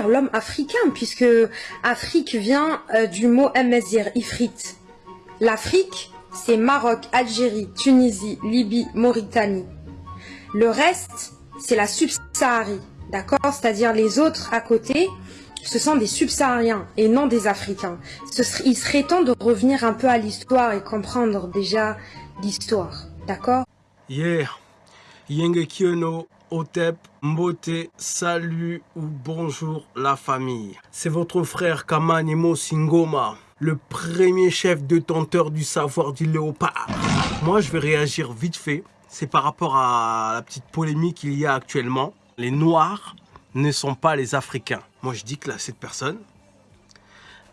l'homme africain, puisque Afrique vient euh, du mot Amazir, Ifrit. L'Afrique, c'est Maroc, Algérie, Tunisie, Libye, Mauritanie. Le reste, c'est la subsaharie, d'accord? C'est-à-dire les autres à côté, ce sont des subsahariens et non des Africains. il serait temps de revenir un peu à l'histoire et comprendre déjà l'histoire, d'accord? Otep, Mbote, salut ou bonjour la famille. C'est votre frère Kamanimo Singoma, le premier chef détenteur du savoir du léopard. Moi, je vais réagir vite fait. C'est par rapport à la petite polémique qu'il y a actuellement. Les Noirs ne sont pas les Africains. Moi, je dis que là, cette personne,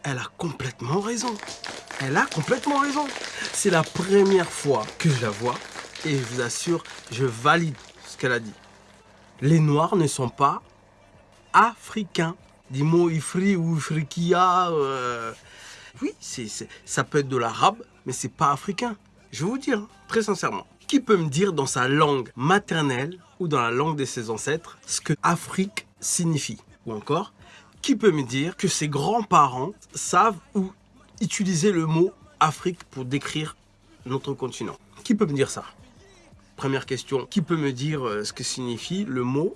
elle a complètement raison. Elle a complètement raison. C'est la première fois que je la vois et je vous assure, je valide ce qu'elle a dit les Noirs ne sont pas africains. Dis mots ifri ou ifrikia. Euh, oui, ça peut être de l'arabe, mais c'est pas africain. Je vais vous dire, très sincèrement. Qui peut me dire dans sa langue maternelle ou dans la langue de ses ancêtres ce que Afrique signifie? Ou encore, qui peut me dire que ses grands-parents savent ou utiliser le mot Afrique pour décrire notre continent? Qui peut me dire ça? Première question, qui peut me dire euh, ce que signifie le mot,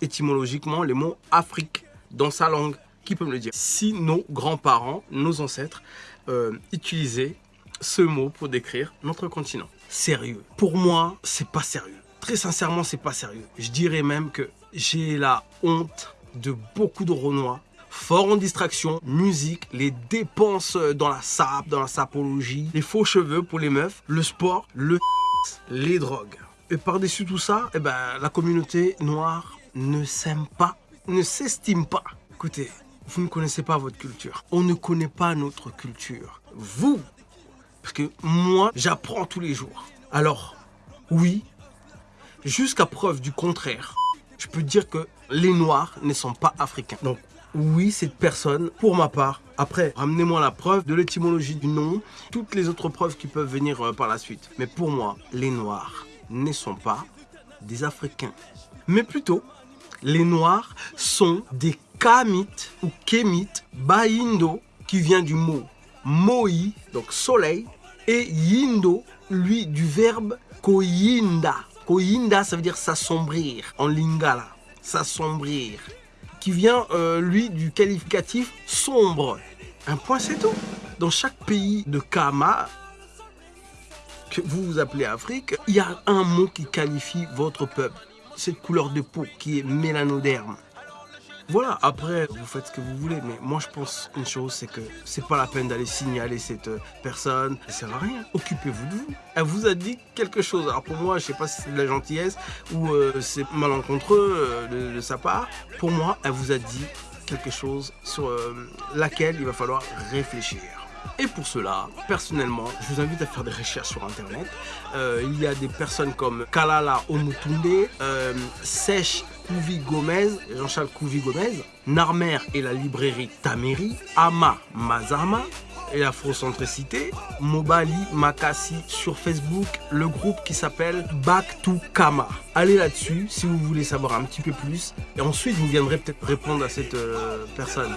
étymologiquement, le mot Afrique dans sa langue? Qui peut me le dire? Si nos grands-parents, nos ancêtres euh, utilisaient ce mot pour décrire notre continent. Sérieux. Pour moi, c'est pas sérieux. Très sincèrement, c'est pas sérieux. Je dirais même que j'ai la honte de beaucoup de Renois fort en distraction, musique, les dépenses dans la sap, dans la sapologie, les faux cheveux pour les meufs, le sport, le les drogues. Et par-dessus tout ça, eh ben, la communauté noire ne s'aime pas, ne s'estime pas. Écoutez, vous ne connaissez pas votre culture. On ne connaît pas notre culture. Vous, parce que moi, j'apprends tous les jours. Alors, oui, jusqu'à preuve du contraire, je peux dire que les Noirs ne sont pas africains. Donc, oui, cette personne, pour ma part, après, ramenez-moi la preuve de l'étymologie du nom, toutes les autres preuves qui peuvent venir euh, par la suite. Mais pour moi, les Noirs ne sont pas des Africains. Mais plutôt, les Noirs sont des Kamites ou Kémites, Baindo, qui vient du mot Moi, donc soleil, et Yindo, lui, du verbe Koyinda. Koyinda, ça veut dire s'assombrir en lingala, s'assombrir qui vient, euh, lui, du qualificatif sombre. Un point, c'est tout. Dans chaque pays de Kama, que vous vous appelez Afrique, il y a un mot qui qualifie votre peuple. Cette couleur de peau qui est mélanoderme. Voilà, après, vous faites ce que vous voulez, mais moi je pense une chose, c'est que c'est pas la peine d'aller signaler cette euh, personne, ça sert à rien. Occupez-vous de vous. Elle vous a dit quelque chose. Alors pour moi, je sais pas si c'est de la gentillesse ou euh, c'est malencontreux euh, de, sa part. Pour moi, elle vous a dit quelque chose sur laquelle il va falloir réfléchir. Et pour cela, personnellement, je vous invite à faire des recherches sur Internet. il y a des personnes comme Kalala Omutunde, Sèche Kouvi Gomez, Jean-Charles Kouvi Gomez, Narmer et la librairie Tameri, Ama Mazama et l'afrocentricité, Mobali Makasi sur Facebook, le groupe qui s'appelle Back to Kama. Allez là-dessus si vous voulez savoir un petit peu plus et ensuite vous viendrez peut-être répondre à cette euh, personne.